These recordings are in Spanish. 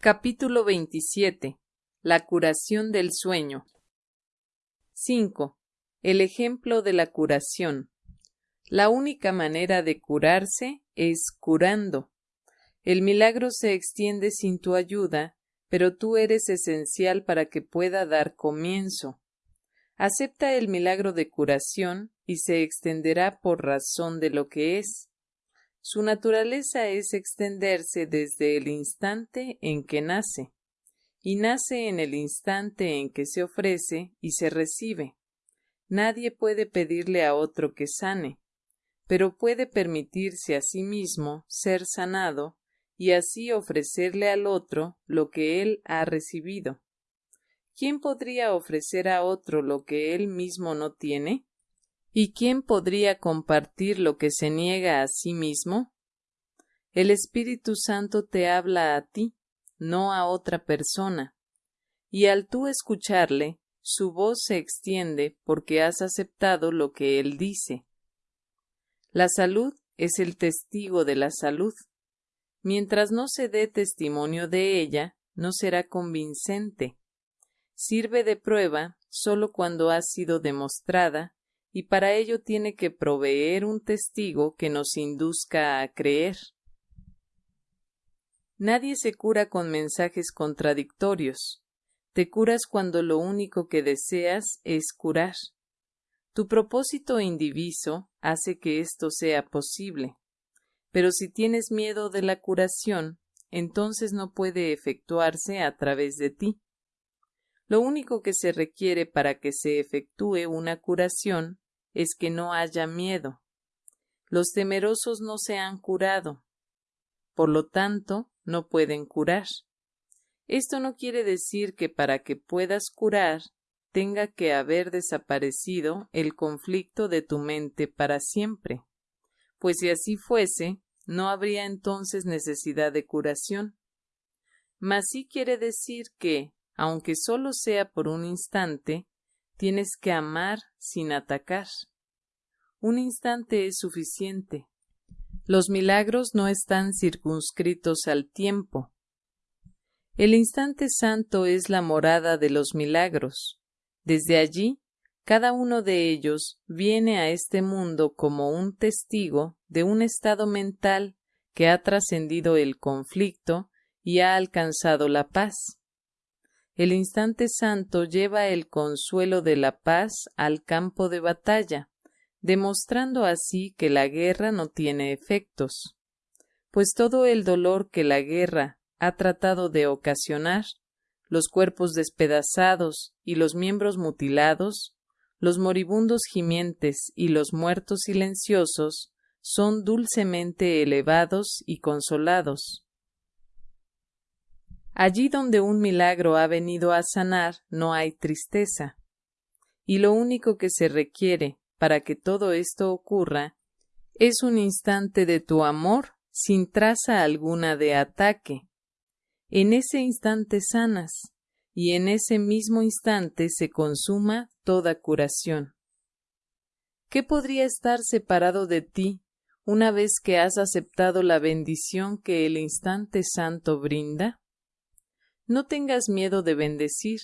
Capítulo 27. La curación del sueño. 5. El ejemplo de la curación. La única manera de curarse es curando. El milagro se extiende sin tu ayuda, pero tú eres esencial para que pueda dar comienzo. Acepta el milagro de curación y se extenderá por razón de lo que es. Su naturaleza es extenderse desde el instante en que nace, y nace en el instante en que se ofrece y se recibe. Nadie puede pedirle a otro que sane, pero puede permitirse a sí mismo ser sanado y así ofrecerle al otro lo que él ha recibido. ¿Quién podría ofrecer a otro lo que él mismo no tiene? ¿Y quién podría compartir lo que se niega a sí mismo? El Espíritu Santo te habla a ti, no a otra persona, y al tú escucharle, su voz se extiende porque has aceptado lo que él dice. La salud es el testigo de la salud. Mientras no se dé testimonio de ella, no será convincente. Sirve de prueba sólo cuando ha sido demostrada y para ello tiene que proveer un testigo que nos induzca a creer. Nadie se cura con mensajes contradictorios. Te curas cuando lo único que deseas es curar. Tu propósito indiviso hace que esto sea posible. Pero si tienes miedo de la curación, entonces no puede efectuarse a través de ti. Lo único que se requiere para que se efectúe una curación es que no haya miedo. Los temerosos no se han curado. Por lo tanto, no pueden curar. Esto no quiere decir que para que puedas curar tenga que haber desaparecido el conflicto de tu mente para siempre, pues si así fuese, no habría entonces necesidad de curación. Mas sí quiere decir que, aunque solo sea por un instante, tienes que amar sin atacar. Un instante es suficiente. Los milagros no están circunscritos al tiempo. El instante santo es la morada de los milagros. Desde allí, cada uno de ellos viene a este mundo como un testigo de un estado mental que ha trascendido el conflicto y ha alcanzado la paz. El instante santo lleva el consuelo de la paz al campo de batalla, demostrando así que la guerra no tiene efectos, pues todo el dolor que la guerra ha tratado de ocasionar, los cuerpos despedazados y los miembros mutilados, los moribundos gimientes y los muertos silenciosos, son dulcemente elevados y consolados. Allí donde un milagro ha venido a sanar no hay tristeza. Y lo único que se requiere para que todo esto ocurra es un instante de tu amor sin traza alguna de ataque. En ese instante sanas, y en ese mismo instante se consuma toda curación. ¿Qué podría estar separado de ti una vez que has aceptado la bendición que el instante santo brinda? No tengas miedo de bendecir,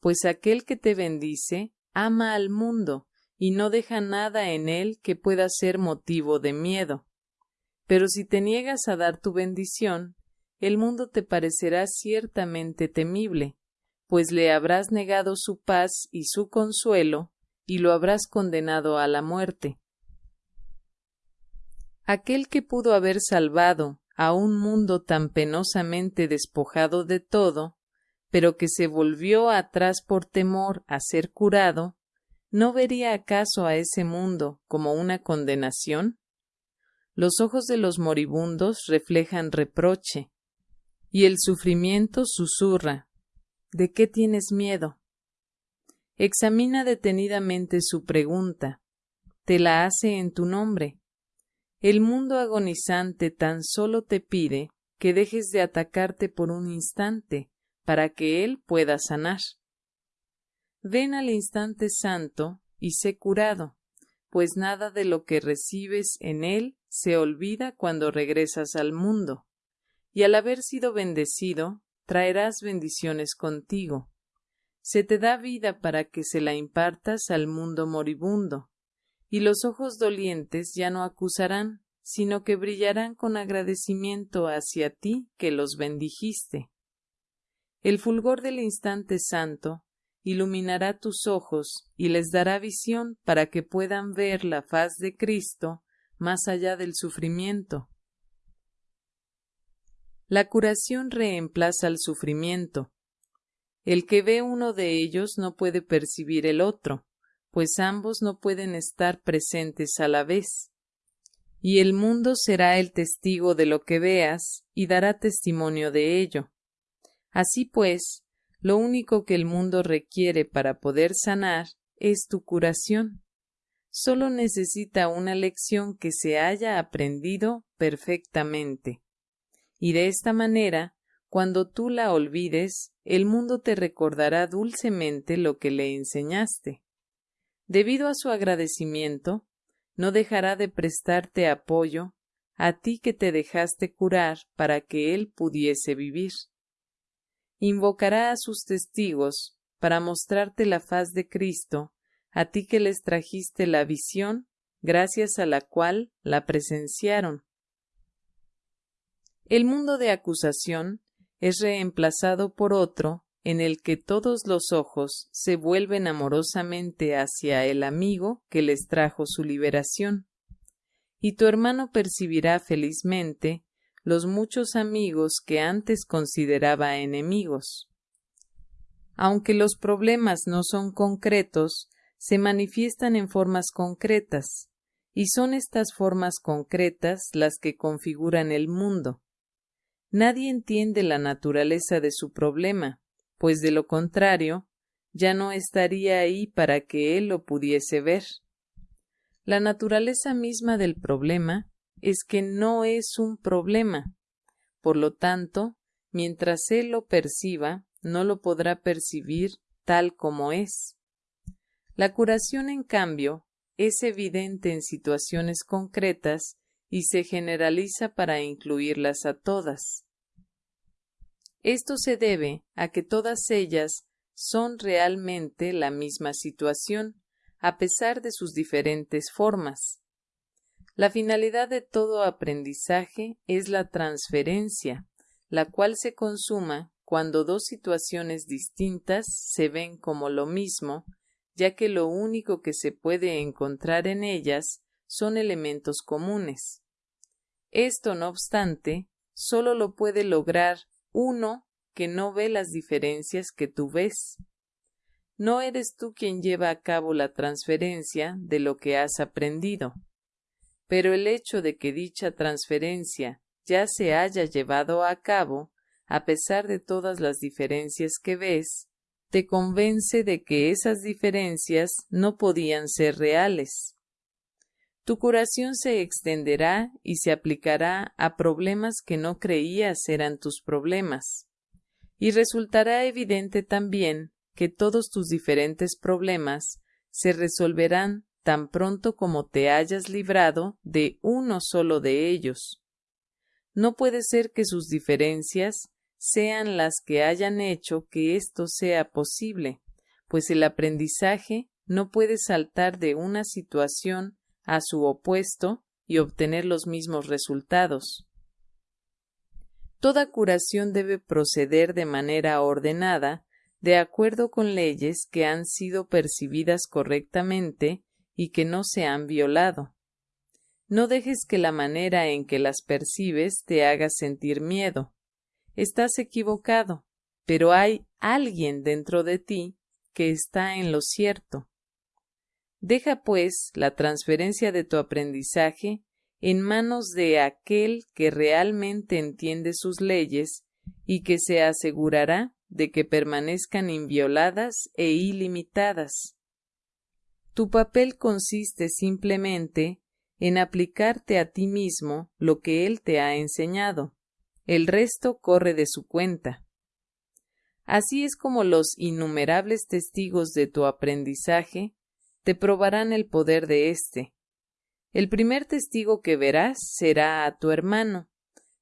pues aquel que te bendice ama al mundo y no deja nada en él que pueda ser motivo de miedo. Pero si te niegas a dar tu bendición, el mundo te parecerá ciertamente temible, pues le habrás negado su paz y su consuelo, y lo habrás condenado a la muerte. Aquel que pudo haber salvado a un mundo tan penosamente despojado de todo, pero que se volvió atrás por temor a ser curado, ¿no vería acaso a ese mundo como una condenación? Los ojos de los moribundos reflejan reproche, y el sufrimiento susurra ¿De qué tienes miedo? Examina detenidamente su pregunta. Te la hace en tu nombre. El mundo agonizante tan solo te pide que dejes de atacarte por un instante para que él pueda sanar. Ven al instante santo y sé curado, pues nada de lo que recibes en él se olvida cuando regresas al mundo, y al haber sido bendecido, traerás bendiciones contigo. Se te da vida para que se la impartas al mundo moribundo, y los ojos dolientes ya no acusarán, sino que brillarán con agradecimiento hacia ti que los bendijiste. El fulgor del instante santo iluminará tus ojos y les dará visión para que puedan ver la faz de Cristo más allá del sufrimiento. La curación reemplaza al sufrimiento. El que ve uno de ellos no puede percibir el otro, pues ambos no pueden estar presentes a la vez. Y el mundo será el testigo de lo que veas y dará testimonio de ello. Así pues, lo único que el mundo requiere para poder sanar es tu curación. Solo necesita una lección que se haya aprendido perfectamente. Y de esta manera, cuando tú la olvides, el mundo te recordará dulcemente lo que le enseñaste. Debido a su agradecimiento, no dejará de prestarte apoyo a ti que te dejaste curar para que él pudiese vivir invocará a sus testigos para mostrarte la faz de Cristo, a ti que les trajiste la visión, gracias a la cual la presenciaron. El mundo de acusación es reemplazado por otro en el que todos los ojos se vuelven amorosamente hacia el amigo que les trajo su liberación. Y tu hermano percibirá felizmente los muchos amigos que antes consideraba enemigos. Aunque los problemas no son concretos, se manifiestan en formas concretas, y son estas formas concretas las que configuran el mundo. Nadie entiende la naturaleza de su problema, pues de lo contrario, ya no estaría ahí para que él lo pudiese ver. La naturaleza misma del problema es que no es un problema. Por lo tanto, mientras él lo perciba, no lo podrá percibir tal como es. La curación, en cambio, es evidente en situaciones concretas y se generaliza para incluirlas a todas. Esto se debe a que todas ellas son realmente la misma situación, a pesar de sus diferentes formas. La finalidad de todo aprendizaje es la transferencia, la cual se consuma cuando dos situaciones distintas se ven como lo mismo, ya que lo único que se puede encontrar en ellas son elementos comunes. Esto, no obstante, solo lo puede lograr uno que no ve las diferencias que tú ves. No eres tú quien lleva a cabo la transferencia de lo que has aprendido pero el hecho de que dicha transferencia ya se haya llevado a cabo, a pesar de todas las diferencias que ves, te convence de que esas diferencias no podían ser reales. Tu curación se extenderá y se aplicará a problemas que no creías eran tus problemas. Y resultará evidente también que todos tus diferentes problemas se resolverán tan pronto como te hayas librado de uno solo de ellos. No puede ser que sus diferencias sean las que hayan hecho que esto sea posible, pues el aprendizaje no puede saltar de una situación a su opuesto y obtener los mismos resultados. Toda curación debe proceder de manera ordenada, de acuerdo con leyes que han sido percibidas correctamente y que no se han violado. No dejes que la manera en que las percibes te haga sentir miedo. Estás equivocado, pero hay alguien dentro de ti que está en lo cierto. Deja, pues, la transferencia de tu aprendizaje en manos de aquel que realmente entiende sus leyes y que se asegurará de que permanezcan invioladas e ilimitadas. Tu papel consiste simplemente en aplicarte a ti mismo lo que Él te ha enseñado. El resto corre de su cuenta. Así es como los innumerables testigos de tu aprendizaje te probarán el poder de éste. El primer testigo que verás será a tu hermano,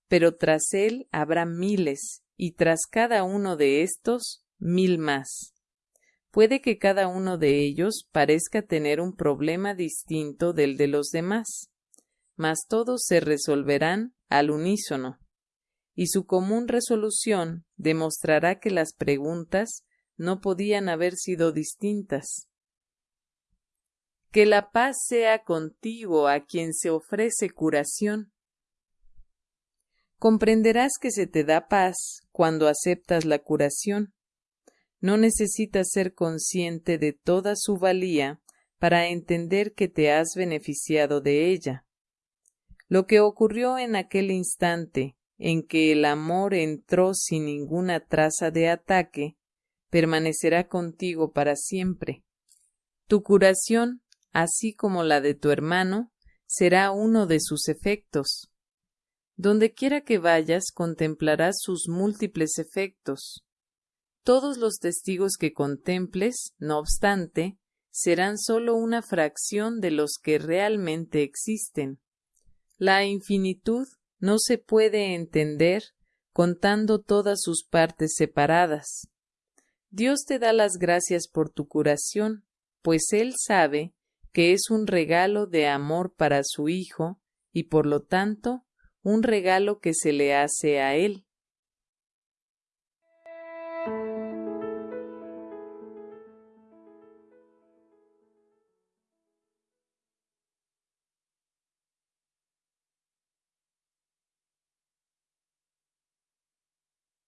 pero tras él habrá miles, y tras cada uno de estos, mil más. Puede que cada uno de ellos parezca tener un problema distinto del de los demás, mas todos se resolverán al unísono, y su común resolución demostrará que las preguntas no podían haber sido distintas. Que la paz sea contigo a quien se ofrece curación. Comprenderás que se te da paz cuando aceptas la curación. No necesitas ser consciente de toda su valía para entender que te has beneficiado de ella. Lo que ocurrió en aquel instante en que el amor entró sin ninguna traza de ataque, permanecerá contigo para siempre. Tu curación, así como la de tu hermano, será uno de sus efectos. Donde quiera que vayas contemplarás sus múltiples efectos. Todos los testigos que contemples, no obstante, serán sólo una fracción de los que realmente existen. La infinitud no se puede entender contando todas sus partes separadas. Dios te da las gracias por tu curación, pues Él sabe que es un regalo de amor para su Hijo y por lo tanto un regalo que se le hace a Él.